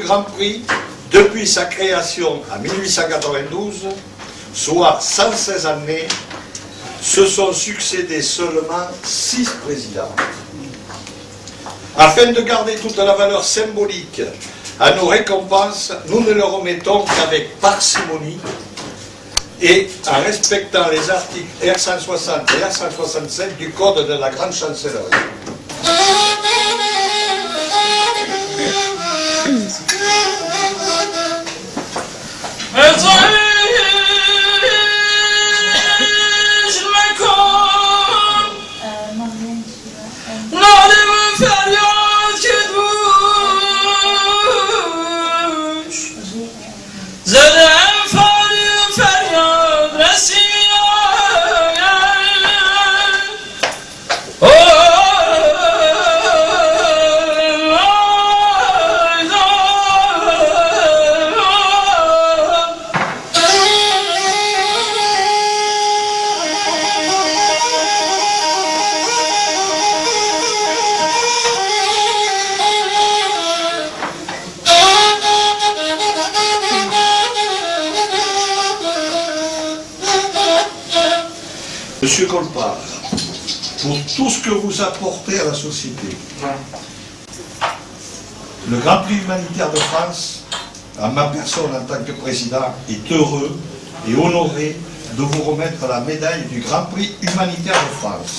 Grand Prix depuis sa création en 1892, soit 116 années, se sont succédé seulement six présidents. Afin de garder toute la valeur symbolique à nos récompenses, nous ne le remettons qu'avec parcimonie et en respectant les articles R160 et R167 du Code de la Grande Chancellerie. Monsieur Colpa, pour tout ce que vous apportez à la société, le Grand Prix humanitaire de France, à ma personne en tant que président, est heureux et honoré de vous remettre la médaille du Grand Prix humanitaire de France.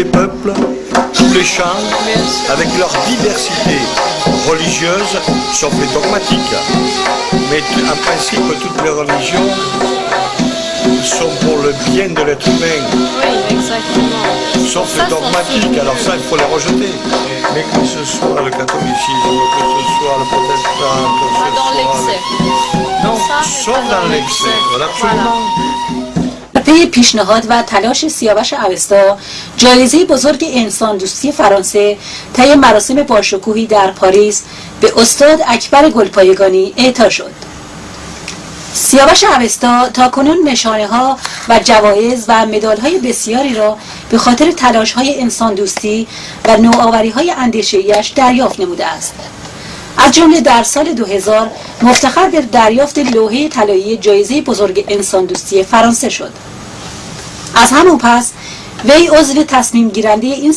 les peuples, tous les chants, avec leur diversité religieuse, sauf les dogmatiques. Mais en principe, toutes les religions sont pour le bien de l'être humain. Oui, exactement. Sauf Ça, les dogmatiques, alors ça il faut les rejeter. Mais que ce soit le catholicisme, que ce soit le protestant, que ce Pas dans soit... l'excès. Non, sauf dans l'excès. l'excès. Voilà, پی پیشنهاد و تلاش سیاوش اوستا جایزه بزرگ انسان دوستی فرانسه طی مراسم باشکوهی در پاریس به استاد اکبر گلپایگانی اعطا شد. سیاوش اوستا تا کنون نشانه ها و جوایز و مدال های بسیاری را به خاطر تلاش های انسان دوستی و نوآوری های اندیشه‌ایش دریافت نموده است. از جمله در سال 2000 مفتخر به دریافت لوحه طلایی جایزه بزرگ انسان دوستی فرانسه شد. از همون پس وی عضو تصمیم گیرنده این